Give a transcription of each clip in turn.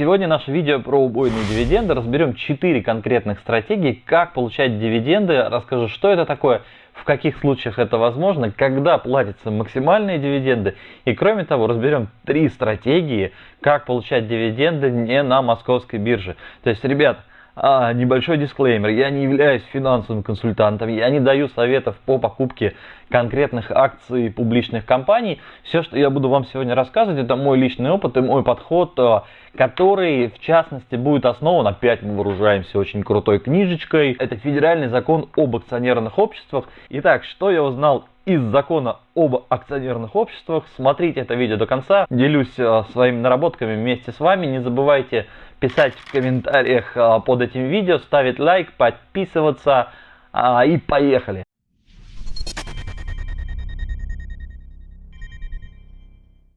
Сегодня наше видео про убойные дивиденды. Разберем 4 конкретных стратегии, как получать дивиденды. Расскажу, что это такое, в каких случаях это возможно, когда платятся максимальные дивиденды. И кроме того, разберем 3 стратегии, как получать дивиденды не на московской бирже. То есть, ребят, а, небольшой дисклеймер. Я не являюсь финансовым консультантом, я не даю советов по покупке конкретных акций публичных компаний. Все, что я буду вам сегодня рассказывать, это мой личный опыт и мой подход, а, который, в частности, будет основан, опять мы вооружаемся очень крутой книжечкой. Это федеральный закон об акционерных обществах. Итак, что я узнал из закона об акционерных обществах. Смотрите это видео до конца. Делюсь а, своими наработками вместе с вами. Не забывайте писать в комментариях а, под этим видео, ставить лайк, подписываться а, и поехали.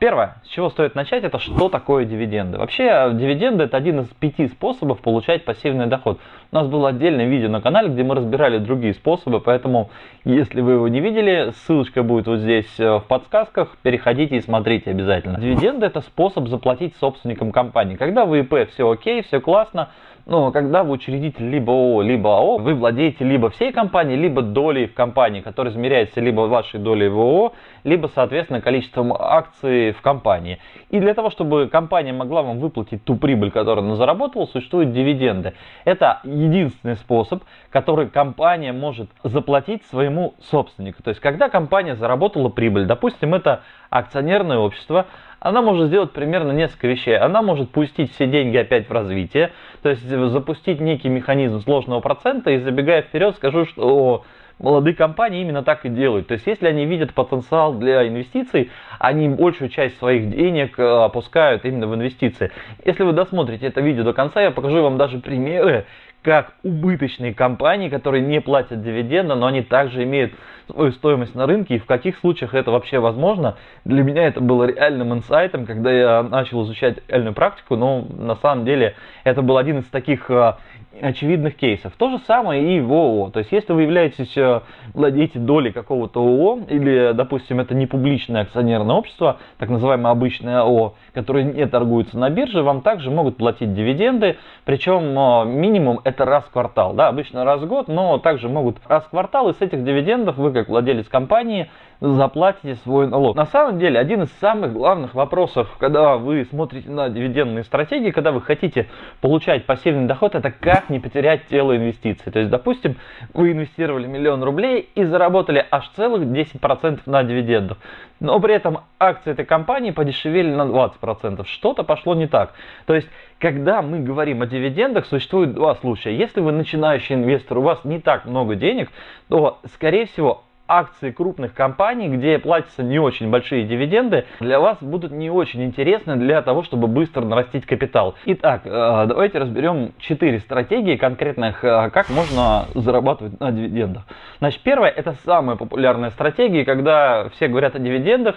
Первое, с чего стоит начать, это что такое дивиденды. Вообще, дивиденды это один из пяти способов получать пассивный доход. У нас было отдельное видео на канале, где мы разбирали другие способы, поэтому, если вы его не видели, ссылочка будет вот здесь э, в подсказках, переходите и смотрите обязательно. Дивиденды это способ заплатить собственникам компании. Когда в ИП все окей, все классно, но когда вы учредитель либо ООО, либо АО, вы владеете либо всей компанией, либо долей в компании, которая измеряется либо вашей долей в ООО, либо, соответственно, количеством акций в компании. И для того, чтобы компания могла вам выплатить ту прибыль, которую она заработала, существуют дивиденды. Это единственный способ, который компания может заплатить своему собственнику. То есть, когда компания заработала прибыль, допустим, это акционерное общество, она может сделать примерно несколько вещей. Она может пустить все деньги опять в развитие, то есть запустить некий механизм сложного процента и забегая вперед скажу, что молодые компании именно так и делают. То есть, если они видят потенциал для инвестиций, они большую часть своих денег э, опускают именно в инвестиции. Если вы досмотрите это видео до конца, я покажу вам даже примеры, как убыточные компании, которые не платят дивиденды, но они также имеют свою стоимость на рынке, и в каких случаях это вообще возможно. Для меня это было реальным инсайтом, когда я начал изучать реальную практику, но на самом деле это был один из таких э, очевидных кейсов. То же самое и в ООО. То есть, если вы являетесь, э, владеете долей какого-то ООО, или, допустим, это не публичное акционерное общество, так называемое обычное ООО, которое не торгуется на бирже, вам также могут платить дивиденды, причем э, минимум это раз в квартал. Да, обычно раз в год, но также могут раз в квартал, и с этих дивидендов вы, как владелец компании, заплатите свой налог. На самом деле, один из самых главных вопросов, когда вы смотрите на дивидендные стратегии, когда вы хотите получать пассивный доход, это как не потерять тело инвестиций. То есть, допустим, вы инвестировали миллион рублей и заработали аж целых 10% на дивидендах. Но при этом акции этой компании подешевели на 20%. Что-то пошло не так. То есть, когда мы говорим о дивидендах, существует два случая. Если вы начинающий инвестор, у вас не так много денег, то, скорее всего, акции крупных компаний, где платятся не очень большие дивиденды, для вас будут не очень интересны для того, чтобы быстро нарастить капитал. Итак, э, давайте разберем 4 стратегии конкретных, э, как можно зарабатывать на дивидендах. Значит, первая это самая популярная стратегия, когда все говорят о дивидендах,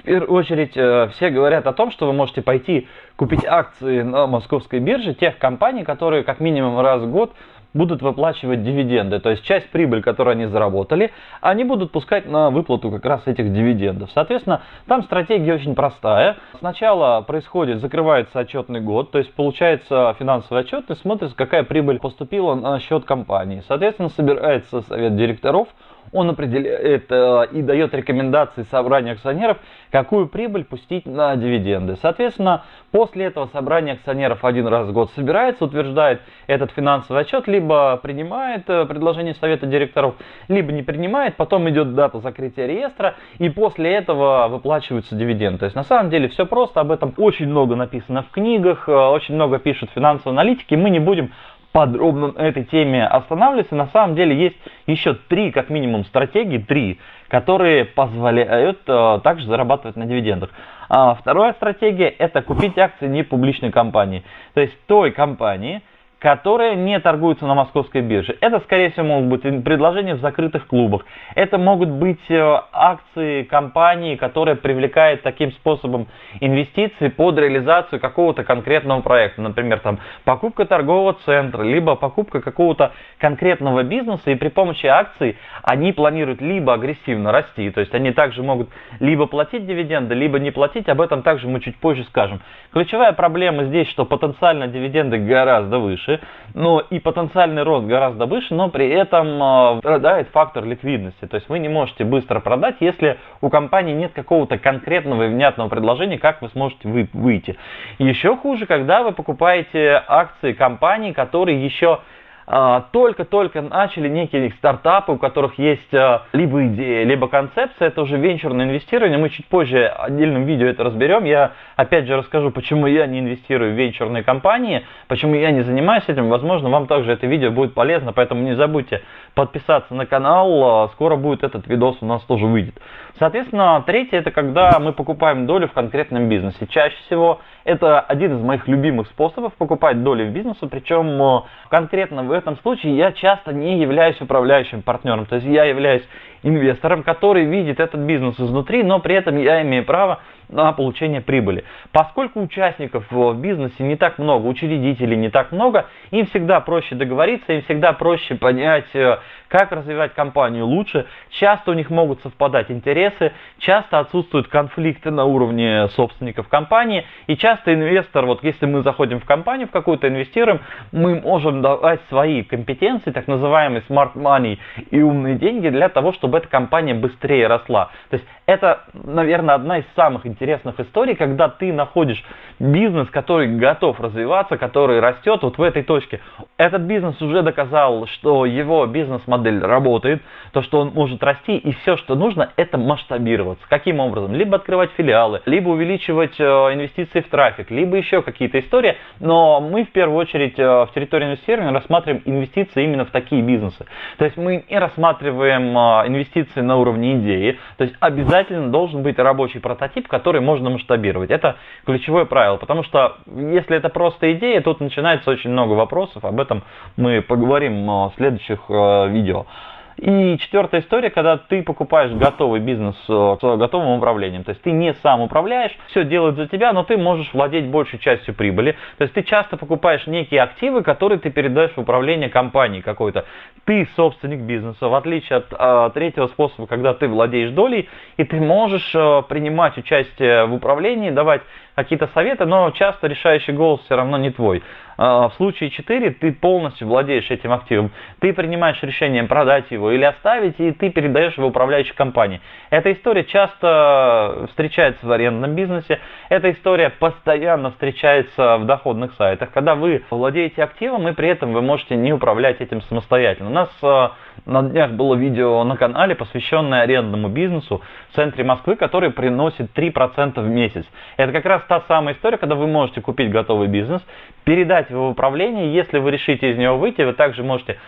в первую очередь э, все говорят о том, что вы можете пойти купить акции на московской бирже тех компаний, которые как минимум раз в год будут выплачивать дивиденды, то есть часть прибыли, которую они заработали, они будут пускать на выплату как раз этих дивидендов. Соответственно, там стратегия очень простая. Сначала происходит, закрывается отчетный год, то есть получается финансовый отчет и смотрится, какая прибыль поступила на счет компании. Соответственно, собирается совет директоров, он определяет э, и дает рекомендации собранию акционеров, какую прибыль пустить на дивиденды. Соответственно, после этого собрание акционеров один раз в год собирается, утверждает этот финансовый отчет, либо принимает э, предложение совета директоров, либо не принимает, потом идет дата закрытия реестра, и после этого выплачиваются дивиденды. То есть на самом деле все просто, об этом очень много написано в книгах, э, очень много пишут финансовые аналитики, мы не будем подробно на этой теме останавливаться. На самом деле есть еще три, как минимум, стратегии, три, которые позволяют э, также зарабатывать на дивидендах. А вторая стратегия – это купить акции не публичной компании. То есть той компании, которые не торгуются на московской бирже. Это, скорее всего, могут быть предложения в закрытых клубах. Это могут быть э, акции компании, которая привлекает таким способом инвестиции под реализацию какого-то конкретного проекта. Например, там покупка торгового центра, либо покупка какого-то конкретного бизнеса. И при помощи акций они планируют либо агрессивно расти, то есть они также могут либо платить дивиденды, либо не платить. Об этом также мы чуть позже скажем. Ключевая проблема здесь, что потенциально дивиденды гораздо выше выше, но и потенциальный рост гораздо выше, но при этом а, страдает фактор ликвидности. То есть вы не можете быстро продать, если у компании нет какого-то конкретного и внятного предложения, как вы сможете выйти. Еще хуже, когда вы покупаете акции компании, которые еще только-только начали некие стартапы, у которых есть а, либо идея, либо концепция, это уже венчурное инвестирование. Мы чуть позже отдельным видео это разберем. Я опять же расскажу, почему я не инвестирую в венчурные компании, почему я не занимаюсь этим. Возможно, вам также это видео будет полезно, поэтому не забудьте подписаться на канал. А, скоро будет этот видос у нас тоже выйдет. Соответственно, третье это когда мы покупаем долю в конкретном бизнесе. Чаще всего это один из моих любимых способов покупать доли в бизнесе, причем конкретно в этом случае я часто не являюсь управляющим партнером. То есть я являюсь инвестором, который видит этот бизнес изнутри, но при этом я имею право на получение прибыли. Поскольку участников в бизнесе не так много, учредителей не так много, им всегда проще договориться, им всегда проще понять, э, как развивать компанию лучше. Часто у них могут совпадать интересы, часто отсутствуют конфликты на уровне собственников компании. И часто инвестор, вот если мы заходим в компанию, в какую-то инвестируем, мы можем давать свои компетенции, так называемый smart money и умные деньги для того, чтобы эта компания быстрее росла. То есть это, наверное, одна из самых интересных историй, когда ты находишь бизнес, который готов развиваться, который растет вот в этой точке. Этот бизнес уже доказал, что его бизнес-модель работает, то, что он может расти, и все, что нужно, это масштабироваться. Каким образом? Либо открывать филиалы, либо увеличивать э, инвестиции в трафик, либо еще какие-то истории. Но мы в первую очередь э, в территории инвестирования рассматриваем инвестиции именно в такие бизнесы. То есть мы не рассматриваем э, инвестиции на уровне идеи, то есть обязательно должен быть рабочий прототип, который можно масштабировать. Это ключевое правило, потому что если это просто идея, тут начинается очень много вопросов, об этом мы поговорим в следующих э, видео. И четвертая история, когда ты покупаешь готовый бизнес э, с готовым управлением. То есть ты не сам управляешь, все делают за тебя, но ты можешь владеть большей частью прибыли. То есть ты часто покупаешь некие активы, которые ты передаешь в управление компании какой-то. Ты собственник бизнеса, в отличие от э, третьего способа, когда ты владеешь долей, и ты можешь э, принимать участие в управлении, давать какие-то советы, но часто решающий голос все равно не твой. А, в случае 4 ты полностью владеешь этим активом. Ты принимаешь решение продать его или оставить, и ты передаешь его управляющей компании. Эта история часто встречается в арендном бизнесе. Эта история постоянно встречается в доходных сайтах. Когда вы владеете активом, и при этом вы можете не управлять этим самостоятельно. У нас а, на днях было видео на канале, посвященное арендному бизнесу в центре Москвы, который приносит 3% в месяц. Это как раз та самая история, когда вы можете купить готовый бизнес, передать его в управление, если вы решите из него выйти, вы также можете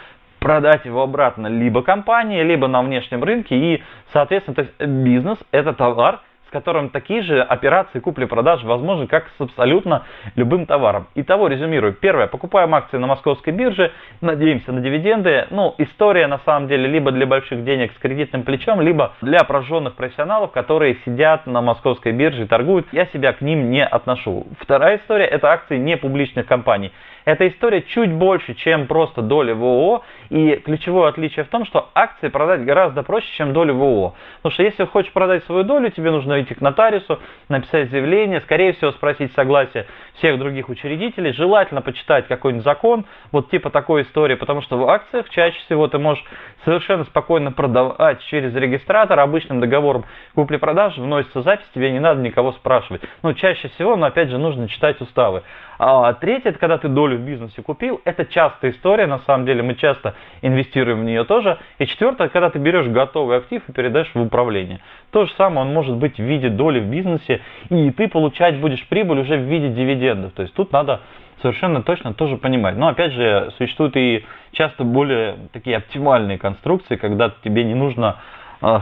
продать его обратно либо компании, либо на внешнем рынке. И, соответственно, то есть бизнес – это товар, которым такие же операции купли-продажи возможны, как с абсолютно любым товаром. Итого, резюмирую. Первое, покупаем акции на московской бирже, надеемся на дивиденды. Ну, история на самом деле либо для больших денег с кредитным плечом, либо для прожженных профессионалов, которые сидят на московской бирже и торгуют. Я себя к ним не отношу. Вторая история, это акции не публичных компаний. Эта история чуть больше, чем просто доля в ООО. И ключевое отличие в том, что акции продать гораздо проще, чем долю в ООО. Потому что если хочешь продать свою долю, тебе нужно идти к нотариусу, написать заявление, скорее всего спросить согласие всех других учредителей, желательно почитать какой-нибудь закон, вот типа такой истории, потому что в акциях чаще всего ты можешь совершенно спокойно продавать через регистратор обычным договором купли-продажи, вносится запись, тебе не надо никого спрашивать. Но чаще всего, но опять же, нужно читать уставы. А третье, это когда ты долю в бизнесе купил, это частая история, на самом деле мы часто инвестируем в нее тоже. И четвертое, когда ты берешь готовый актив и передаешь в управление. То же самое, он может быть в виде доли в бизнесе, и ты получать будешь прибыль уже в виде дивидендов. То есть тут надо совершенно точно тоже понимать. Но опять же, существуют и часто более такие оптимальные конструкции, когда тебе не нужно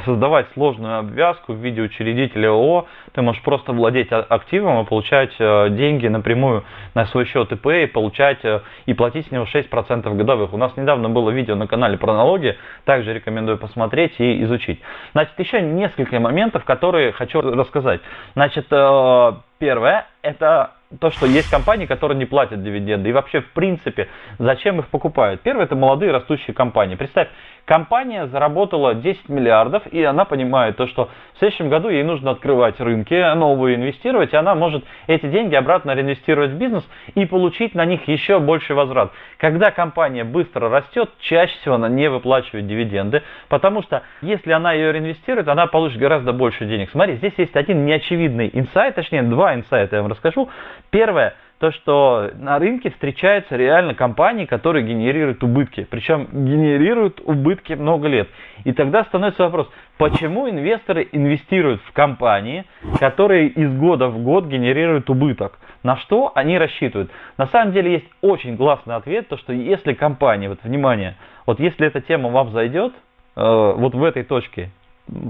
создавать сложную обвязку в виде учредителя ООО, ты можешь просто владеть а, активом и получать э, деньги напрямую на свой счет ИП и получать э, и платить с него 6% годовых. У нас недавно было видео на канале про налоги, также рекомендую посмотреть и изучить. Значит, еще несколько моментов, которые хочу рассказать. Значит, э, первое, это то, что есть компании, которые не платят дивиденды. И вообще, в принципе, зачем их покупают? Первое, это молодые растущие компании. Представь, компания заработала 10 миллиардов, и она понимает то, что в следующем году ей нужно открывать рынки, новые инвестировать, и она может эти деньги обратно реинвестировать в бизнес и получить на них еще больше возврат. Когда компания быстро растет, чаще всего она не выплачивает дивиденды, потому что если она ее реинвестирует, она получит гораздо больше денег. Смотри, здесь есть один неочевидный инсайт, точнее два инсайта я вам расскажу. Первое, то, что на рынке встречаются реально компании, которые генерируют убытки. Причем генерируют убытки много лет. И тогда становится вопрос, почему инвесторы инвестируют в компании, которые из года в год генерируют убыток? На что они рассчитывают? На самом деле есть очень классный ответ, то что если компания, вот внимание, вот если эта тема вам зайдет, э, вот в этой точке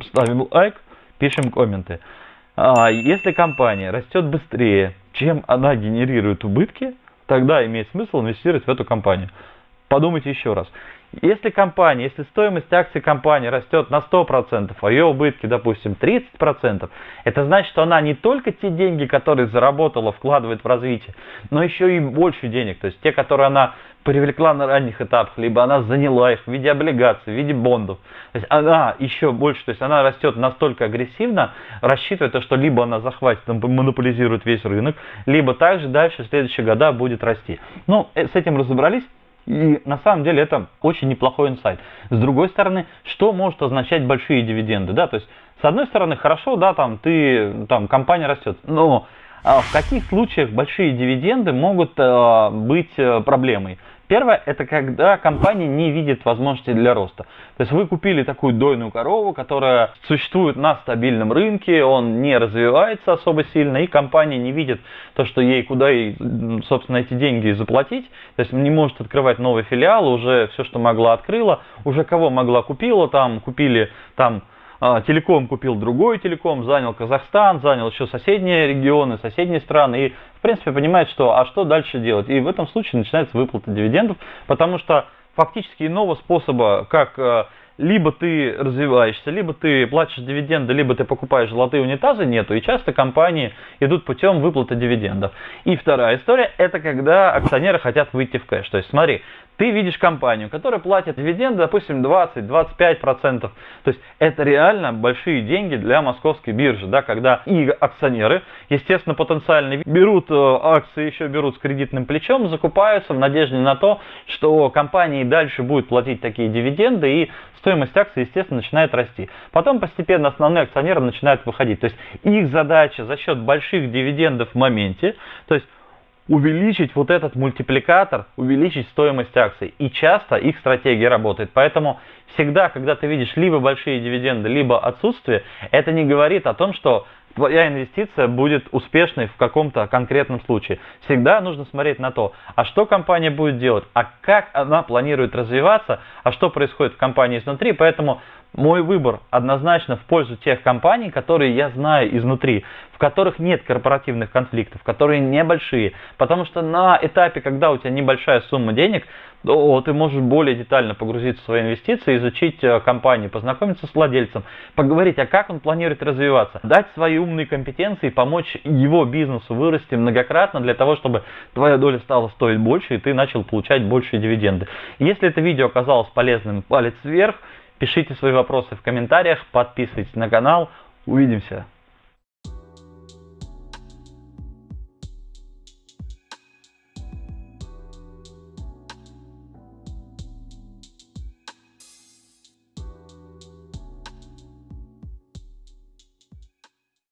ставим лайк, пишем комменты. А если компания растет быстрее, чем она генерирует убытки, тогда имеет смысл инвестировать в эту компанию. Подумайте еще раз. Если компания, если стоимость акций компании растет на 100%, а ее убытки, допустим, 30%, это значит, что она не только те деньги, которые заработала, вкладывает в развитие, но еще и больше денег. То есть те, которые она привлекла на ранних этапах, либо она заняла их в виде облигаций, в виде бондов. То есть она еще больше, то есть она растет настолько агрессивно, рассчитывая то, что либо она захватит, монополизирует весь рынок, либо также дальше в следующие года будет расти. Ну, э, с этим разобрались. И на самом деле это очень неплохой инсайт. С другой стороны, что может означать большие дивиденды? Да? То есть, с одной стороны, хорошо, да, там ты, там компания растет, но а в каких случаях большие дивиденды могут э, быть э, проблемой? Первое, это когда компания не видит возможности для роста. То есть вы купили такую дойную корову, которая существует на стабильном рынке, он не развивается особо сильно, и компания не видит то, что ей куда ей, собственно, эти деньги заплатить. То есть не может открывать новый филиал, уже все, что могла, открыла, уже кого могла, купила, там купили там телеком купил другой телеком, занял Казахстан, занял еще соседние регионы, соседние страны. И, в принципе, понимает, что а что дальше делать. И в этом случае начинается выплата дивидендов, потому что фактически иного способа, как э, либо ты развиваешься, либо ты платишь дивиденды, либо ты покупаешь золотые унитазы, нету. И часто компании идут путем выплаты дивидендов. И вторая история, это когда акционеры хотят выйти в кэш. То есть смотри, ты видишь компанию, которая платит дивиденды, допустим, 20-25%. То есть это реально большие деньги для московской биржи, да, когда и акционеры, естественно, потенциально берут э, акции, еще берут с кредитным плечом, закупаются в надежде на то, что компания и дальше будет платить такие дивиденды, и стоимость акций, естественно, начинает расти. Потом постепенно основные акционеры начинают выходить. То есть их задача за счет больших дивидендов в моменте, то есть увеличить вот этот мультипликатор, увеличить стоимость акций. И часто их стратегия работает. Поэтому всегда, когда ты видишь либо большие дивиденды, либо отсутствие, это не говорит о том, что твоя инвестиция будет успешной в каком-то конкретном случае. Всегда нужно смотреть на то, а что компания будет делать, а как она планирует развиваться, а что происходит в компании изнутри. Поэтому мой выбор однозначно в пользу тех компаний, которые я знаю изнутри, в которых нет корпоративных конфликтов, которые небольшие. Потому что на этапе, когда у тебя небольшая сумма денег, то ты можешь более детально погрузиться в свои инвестиции, изучить э, компанию, познакомиться с владельцем, поговорить, а как он планирует развиваться, дать свои умные компетенции, помочь его бизнесу вырасти многократно для того, чтобы твоя доля стала стоить больше и ты начал получать большие дивиденды. Если это видео оказалось полезным, палец вверх. Пишите свои вопросы в комментариях, подписывайтесь на канал. Увидимся!